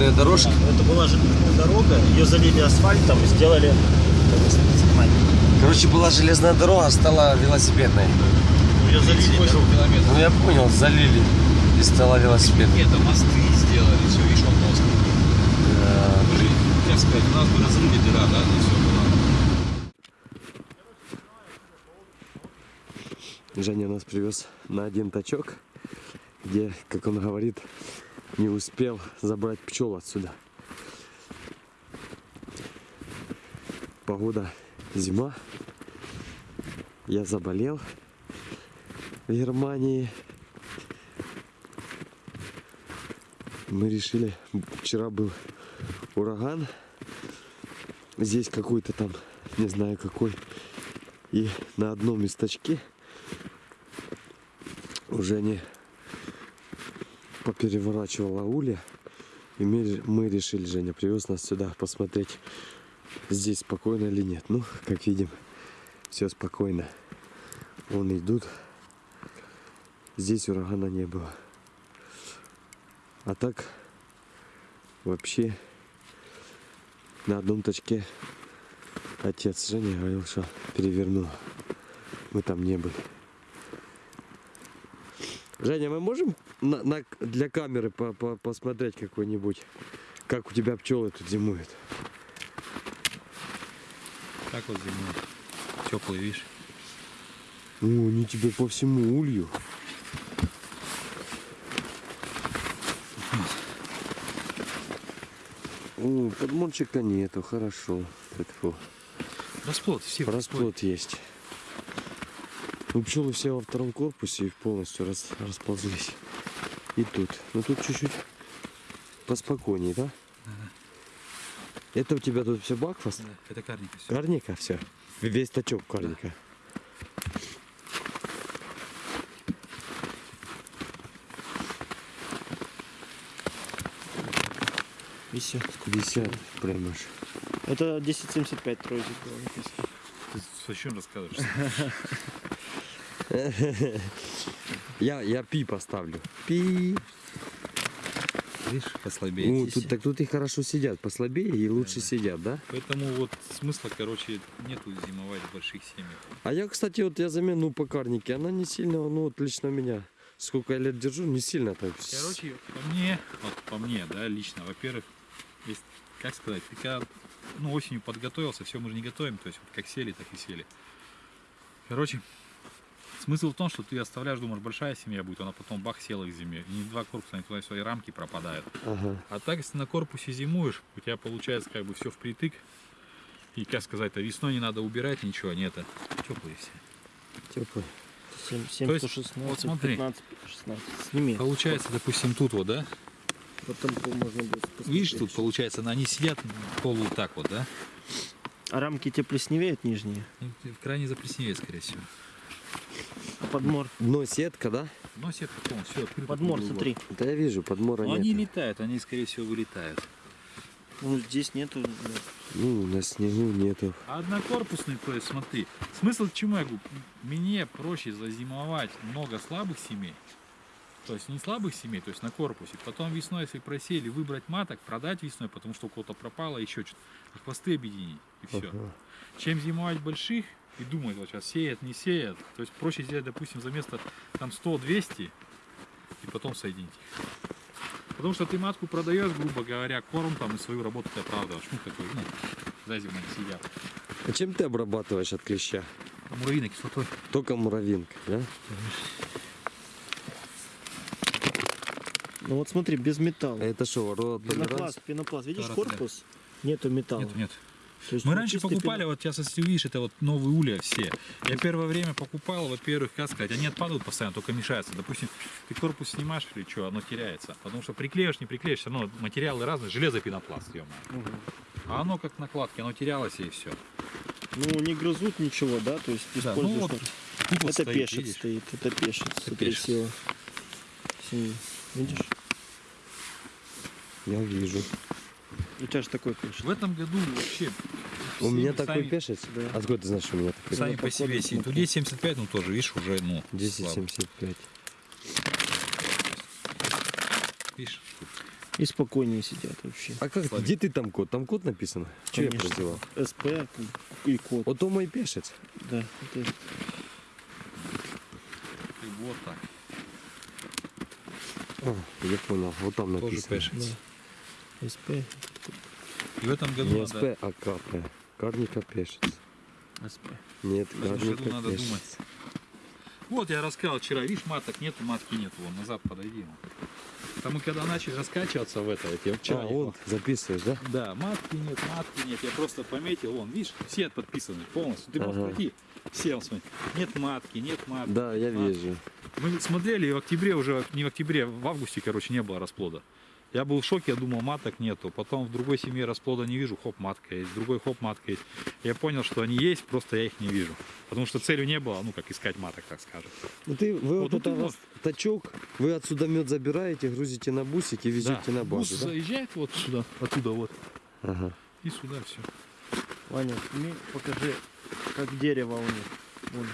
велосипедная дорожка. Это была железная дорога, ее залили асфальтом и сделали... Короче, была железная дорога, стала велосипедной. Ее залили, да? Ну я понял, залили и стала велосипедной. Нет, мосты сделали, все, видишь, он мост. Да. Же, как сказать, у нас бы разрыли дыра, да, и все было. Женя нас привез на один тачок, где, как он говорит, не успел забрать пчел отсюда. Погода зима. Я заболел в Германии. Мы решили, вчера был ураган. Здесь какой-то там, не знаю какой. И на одном месточке уже не попереворачивала улья. И мы решили, Женя привез нас сюда посмотреть, здесь спокойно или нет. Ну, как видим, все спокойно. Вон идут. Здесь урагана не было. А так, вообще, на одном точке отец Женя говорил, что перевернул. Мы там не были. Женя, мы можем на, на- для камеры по- по- посмотреть какой-нибудь, как у тебя пчелы тут зимуют? Так вот зимой. Теплый, видишь. О, они тебе по всему улью. О, подмончика нету, хорошо. Фу. Расплод, все Расплод есть. Ну, пчелы все во втором корпусе и полностью рас- расползлись. И тут. Ну тут чуть-чуть поспокойнее, да? Это у тебя тут все бакфаст? Да, это карника все. Карника все. Весь тачок карника. Висит. 50 прям аж. Это 1075 тройки было написано. Ты зачем рассказываешь? Я, я пи поставлю. Пи. Видишь, послабее. Ну, тут, так тут и хорошо сидят. Послабее и лучше да. сидят, да? Поэтому вот смысла, короче, нету зимовать в больших семьях. А я, кстати, вот я замену ну, по карнике, она не сильно, ну вот лично меня, сколько я лет держу, не сильно так. Короче, по мне, вот по мне, да, лично, во-первых, как сказать, когда, ну, осенью подготовился, все мы же не готовим, то есть вот как сели, так и сели. Короче, смысл в том, что ты оставляешь, думаешь, большая семья будет, она потом бах села к зиме, и не два корпуса, они туда свои рамки пропадают. Ага. А так, если на корпусе зимуешь, у тебя получается как бы все впритык, и, как сказать, а весной не надо убирать ничего, это теплые все. Теплый. 7, То 7 есть, 116, вот смотри. 15, 16. Сними. Получается, допустим, тут вот, да? Потом по- можно будет. Видишь, тут получается, они сидят полу вот так вот, да? А рамки те плесневеют нижние? Ну, В крайне заплесневеет, скорее всего. Подмор? Дно сетка, да? Но сетка полностью все открыто. Подмор, смотри. Да я вижу, подмора Но нет. они летают, они, скорее всего, вылетают. Ну, здесь нету. Ну, на снегу нету. А однокорпусный, то есть, смотри, смысл к чему я говорю? Мне проще зазимовать много слабых семей, то есть не слабых семей, то есть на корпусе. Потом весной, если просели, выбрать маток, продать весной, потому что у кого-то пропало, еще что-то. А хвосты объединить, и все. Ага. Чем зимовать больших и думать, вот сейчас сеят, не сеят. То есть проще сделать, допустим, за место там 100-200 и потом соединить их. Потому что ты матку продаешь, грубо говоря, корм там и свою работу ты оправдываешь. Ну, такой, ну, они сидят. А чем ты обрабатываешь от клеща? Муравьиной кислотой. Только муравьинка, да? Ну вот смотри, без металла. А это что, рот Пенопласт, пенопласт. Видишь Тарат, да. корпус? Нету металла. Нет, нет. Есть Мы раньше покупали, вот сейчас, если увидишь, это вот новые улья все. Я первое время покупал, во-первых, как сказать, они отпадают постоянно, только мешаются. Допустим, ты корпус снимаешь или что, оно теряется. Потому что приклеишь, не приклеишь, все равно материалы разные, железо пенопласт, ё. Мгм. А оно как накладки, оно терялось и все. Ну, не грызут ничего, да? То есть Да, используешь... ну вот вот это стоит, пешец видишь? стоит, это пешец. Смотри, пешец. сила. Видишь? Я вижу. У тебя же такой пешец. В этом году вообще... У меня сами- такой пешец? Да. Откуда ты знаешь, что у меня такой? Сами по себе сидят. У смотри. 1075, ну тоже, видишь, уже, ну, слабо. 1075. Видишь? И спокойнее сидят вообще. А как, где ты там код? Там код написано? Че я Конечно. прозевал? СП и код. Ото мой пешець. Да, это И вот так. А, я понял, вот там Тоже написано. пешец. СП. И в этом году Не надо, СП, а КП. Карника пешець. СП. Нет, Карника надо думать. Вот я рассказал вчера, видишь, маток нету, матки нету, вон назад подойди. мы когда начали раскачиваться в это, вот я вчера А, он, записываешь, да? Да, матки нет, матки нет. Я просто пометил, вон, видишь, все подписаны полностью. Ты можешь Ага. пройти, все, смотри. Нет матки, нет матки. Да, я А. вижу. Мы смотрели, и в октябре уже, не в октябре, в августе, короче, не было расплода. Я был в шоке, я думал, маток нету. Потом в другой семье расплода не вижу, хоп, матка есть. В другой хоп, матка есть. Я понял, что они есть, просто я их не вижу. Потому что целью не было, ну, как искать маток, так скажем. Ну ты, вы вот, Вот тут это раз тачок, вы отсюда мед забираете, грузите на бусик и везете Да. на Бус базу, да? заезжает вот сюда, оттуда вот, Ага. и сюда все. Ваня, покажи, как дерево у них. Вон,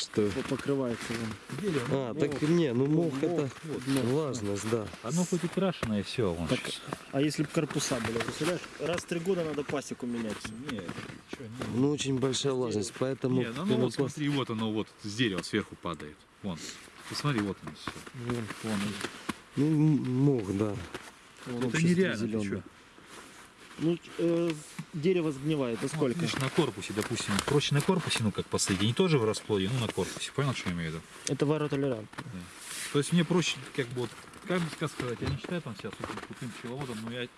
Что? по- покрывается вон. А, так не, ну мох мох, это вот, мох, влажность, да. Оно хоть и крашеное, все. Вон. Так, а если бы корпуса были, представляешь, раз в три года надо пасеку менять. Не, чё, не. Ну очень большая влажность, поэтому Не, ну, ну вот смотри, вот оно вот с дерева сверху падает. Вон. Посмотри, вот оно все. Вон, Вон. ну мох, да. вон Это нереально, ты. Ну, э, дерево сгнивает, а Вот, сколько? видишь, на корпусе, допустим. Проще на корпусе, ну как посадить. Не тоже в расплоде, ну на корпусе. Понял, что я имею в виду? Это варотолерант. То есть мне проще, как бы вот, как бы сказать, я не считаю там сейчас вот крутым пчеловодом, но я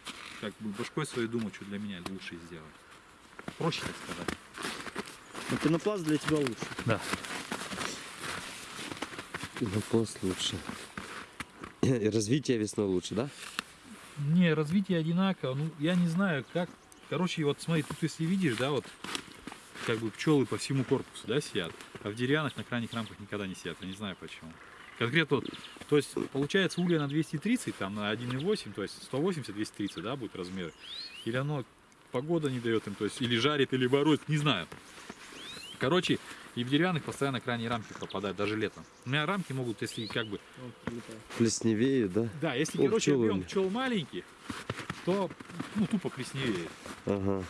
как бы башкой своей думаю, что для меня лучше сделать. Проще, так сказать. Но пенопласт для тебя лучше. Да. Пенопласт лучше. И развитие весной лучше, да? Не, развитие одинаково. Ну, я не знаю, как. Короче, вот смотри, тут если видишь, да, вот как бы пчелы по всему корпусу, да, сидят, а в деревянных на крайних рамках никогда не сидят. Я не знаю почему. Конкретно вот, то есть получается улья на 230, там на 1,8, то есть 180-230, да, будет размеры. Или оно погода не дает им, то есть или жарит, или бороть, не знаю. Короче, и в деревянных постоянно крайние рамки пропадают, даже летом. У меня рамки могут, если как бы Плесневеют, да? да, если, О, короче, пчелы. объем пчел маленький, то ну, тупо плесневеет. Ага.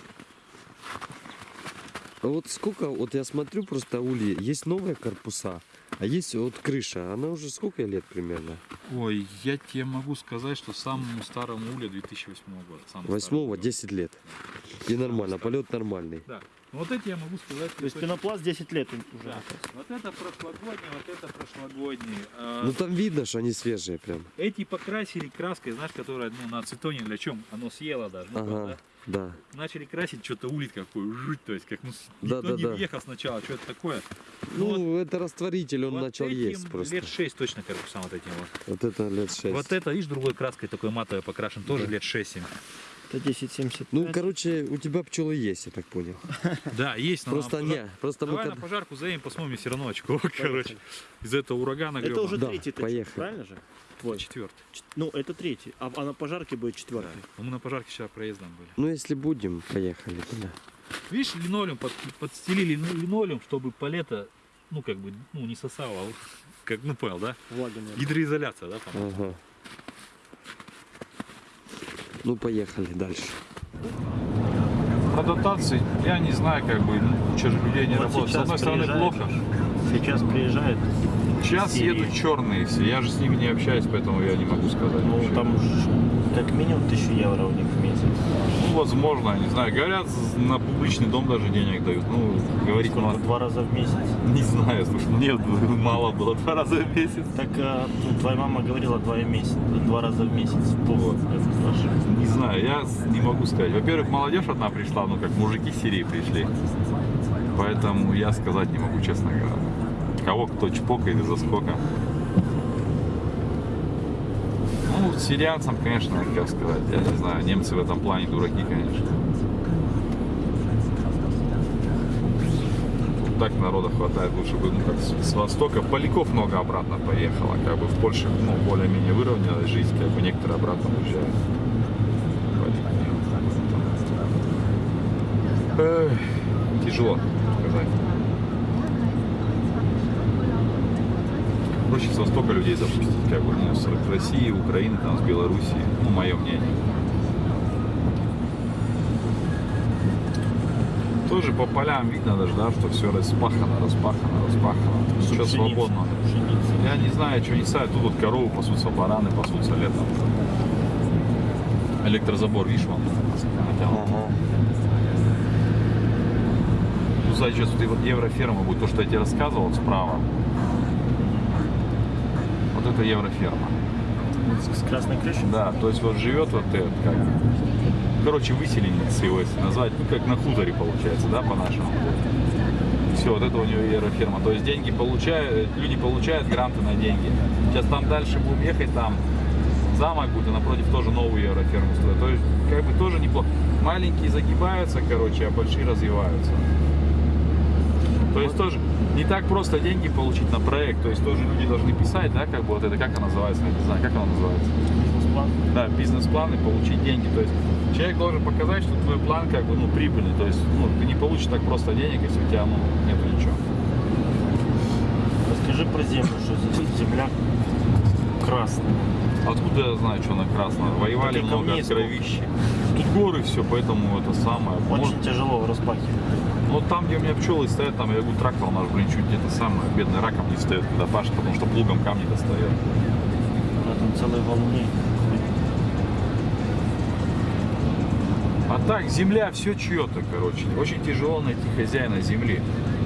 А вот сколько, вот я смотрю просто ульи, есть новые корпуса, а есть вот крыша, она уже сколько лет примерно? Ой, я тебе могу сказать, что самому старому уле 2008 года. самому Восьмого, старому. 10 лет. И нормально, полет нормальный. Да. Ну, Вот эти я могу сказать. То есть пенопласт 10 лет уже. Да. Вот это прошлогодний, вот это прошлогодний. А, Ну там видно, что они свежие прям. Эти покрасили краской, знаешь, которая ну, на ацетоне для чем? Оно съело даже. ну, Ага, да? Начали красить, что-то улит какой, жуть, то есть как ну, Да, никто да, не да. въехал сначала, что это такое. Ну, это растворитель, он Вот начал этим есть просто. Лет 6 точно корпусам вот этим вот. Вот это лет 6. Вот это, видишь, другой краской такой матовой покрашен, тоже Да. лет 6-7. Это 1075. Ну, короче, у тебя пчелы есть, я так понял. Да, есть. но Просто не, просто мы Давай когда- на пожарку заедем, посмотрим, все равно очко, короче. Из этого урагана это уже Да, третий поехали. правильно же? Твой. четвертый. Ч- Ну, это третий. А, а на пожарке будет четвертый. Мы на пожарке вчера проездом были. Ну, если будем, поехали туда. Видишь, линолеум под- подстелили ну, линолеум, чтобы палета, ну как бы, ну не сосала, а вот, как, ну понял, да? Влага нет. Гидроизоляция, да, по-моему? Ага. Ну, поехали дальше. Про дотации я не знаю, как бы, же людей не Вот работает. С одной стороны плохо. Сейчас приезжают. Сейчас едут черные все. Я же с ними не общаюсь, поэтому я не могу сказать. Ну, вообще. там как минимум 1000 евро у них в месяц. Ну, возможно, не знаю. Говорят, на публичный дом даже денег дают. Ну, говорить Сколько? мало. Два раза в месяц. Не знаю, слушай, ну нет, мало было, два раза в месяц. Так а, ну, твоя мама говорила два, в месяц, два раза в месяц. Вот. Не знаю, я не могу сказать. Во-первых, молодежь одна пришла, ну как мужики с Сирии пришли. Поэтому я сказать не могу, честно говоря. Кого кто чпокает и за сколько. Ну, сирианцам, конечно, как сказать, я не знаю, немцы в этом плане дураки, конечно. Тут так народа хватает, лучше бы, ну, как с востока. Поляков много обратно поехало, как бы в Польше, ну, более-менее выровнялась жизнь, как бы некоторые обратно уезжают. Эх, тяжело сказать. Проще с Востока людей запустить, как бы, ну, с России, Украины, там, с Белоруссии, ну, мое мнение. Тоже по полям видно даже, да, что все распахано, распахано, распахано. Все Пшеница, свободно. пшеница. Я не знаю, что не садят. Тут вот коровы пасутся, бараны пасутся летом. Электрозабор, видишь, вон натянут. Ну, сзади сейчас вот вот евроферма будет, то, что я тебе рассказывал вот справа. Это евроферма. С красной крышей? Да, то есть вот живет вот этот, как, короче, выселенец его, если назвать, ну, как на хуторе получается, да, по-нашему. Все, вот это у него евроферма. То есть деньги получают, люди получают гранты на деньги. Сейчас там дальше будем ехать, там замок будет, и напротив тоже новую евроферму строят. То есть, как бы тоже неплохо. Маленькие загибаются, короче, а большие развиваются. То есть тоже не так просто деньги получить на проект. То есть тоже люди должны писать, да, как бы вот это, как она называется, я не знаю, как она называется Бизнес-план? да, бизнес-план и получить деньги. То есть человек должен показать, что твой план как бы ну, прибыльный. То есть ну, ты не получишь так просто денег, если у тебя ну, нету ничего. Расскажи про землю, что здесь земля красная. Откуда я знаю, что она красная? Воевали много кровищи. Тут горы все, поэтому это самое. Очень Может, тяжело распахивать. ну там, где у меня пчелы стоят, там я говорю, трактор наш, блин, чуть где-то самое, бедный раком не встает, когда пашет, потому что плугом камни достает. На там целые валуны. А так, земля все чье-то, короче. Очень тяжело найти хозяина земли.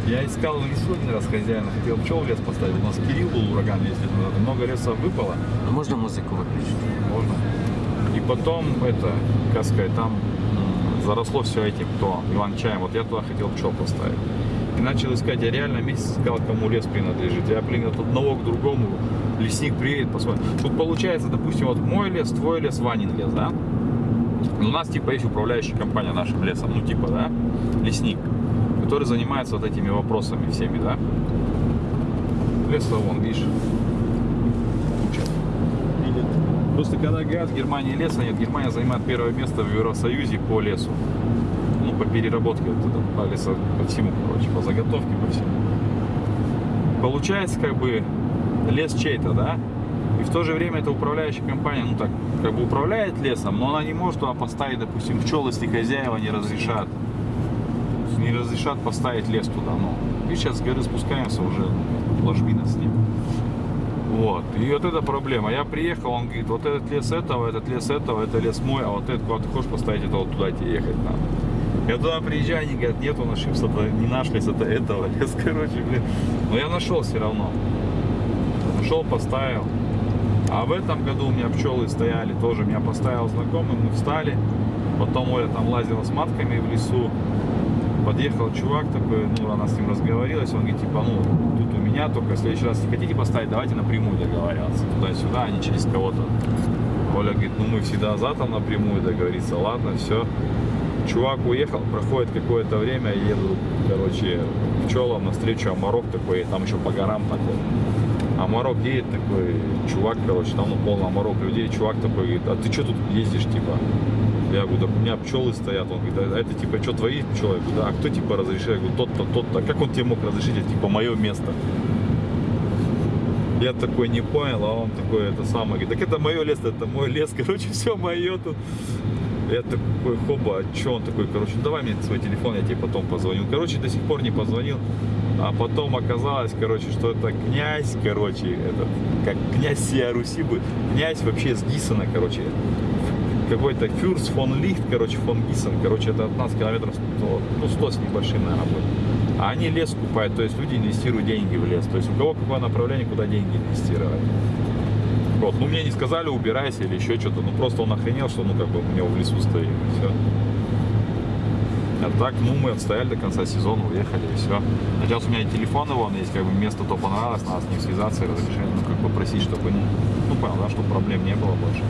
Я искал в лесу один раз хозяина, хотел пчел в лес поставить. У нас Кирилл был ураган 10 лет назад, и много леса выпало. А можно музыку выключить? Можно. Потом, это, как сказать, там заросло все этим, то Иван Чаем. Вот я туда хотел пчел поставить. И начал искать, я реально месяц искал, кому лес принадлежит. Я, блин, от одного к другому, лесник приедет, посмотрит. Тут получается, допустим, вот мой лес, твой лес, Ванин лес, да? У нас типа есть управляющая компания нашим лесом, ну типа, да, лесник, который занимается вот этими вопросами всеми, да. Лес вон, видишь. Просто когда говорят, в Германии леса нет, Германия занимает первое место в Евросоюзе по лесу. Ну, по переработке, вот это, по лесу, по всему, короче, по заготовке, по всему. Получается, как бы, лес чей-то, да? И в то же время эта управляющая компания, ну так, как бы управляет лесом, но она не может туда поставить, допустим, пчел, если хозяева не разрешат. Не разрешат поставить лес туда. Ну, и сейчас горы спускаемся уже, ложбина с ним. Вот. И вот эта проблема. Я приехал, он говорит, вот этот лес этого, этот лес этого, это лес мой, а вот этот, куда ты хочешь поставить, это вот туда тебе ехать надо. Я туда приезжаю, они говорят, нет, он ошибся, это не наш лес, это этого лес, короче, блин. Но я нашел все равно. Нашел, поставил. А в этом году у меня пчелы стояли тоже. Меня поставил знакомый, мы встали. Потом Оля там лазила с матками в лесу. Подъехал чувак такой, ну, она с ним разговорилась. Он говорит, типа, ну, тут у меня только в следующий раз, если хотите поставить, давайте напрямую договариваться. Туда-сюда, а не через кого-то. Оля говорит, ну, мы всегда за там напрямую договориться. Ладно, все. Чувак уехал, проходит какое-то время, еду, короче, пчелам навстречу, а Марок такой, там еще по горам такой. А Марок едет такой, чувак, короче, там ну, полный Марок людей, чувак такой говорит, а ты что тут ездишь, типа? Я говорю, так у меня пчелы стоят. Он говорит, а это типа, что твои пчелы? Я говорю, да, а кто типа разрешил? Я говорю, тот-то, тот-то. Как он тебе мог разрешить? Это типа мое место. Я такой не понял, а он такой, это самое, говорит, так это мое лес, это мой лес, короче, все мое тут. Я такой, хоба, а что он такой, короче, давай мне свой телефон, я тебе потом позвоню. Короче, до сих пор не позвонил. А потом оказалось, короче, что это князь, короче, этот, как князь всея Руси будет. Князь вообще с Гиссена, короче. Какой-то Фюрс фон Лихт, короче, фон Гиссен, короче, это от нас километров 100, ну 100 с небольшим, наверное, будет. А они лес купают, то есть люди инвестируют деньги в лес. То есть у кого какое направление, куда деньги инвестировать. Вот, ну мне не сказали, убирайся или еще что-то. Ну просто он охренел, что ну как бы у него в лесу стоит. И все. А так, ну мы отстояли до конца сезона, уехали и все. Сейчас у меня и телефон его, есть как бы место то понравилось, надо с ним связаться и разрешение, ну как бы просить, чтобы, ну понял, да, чтобы проблем не было больше.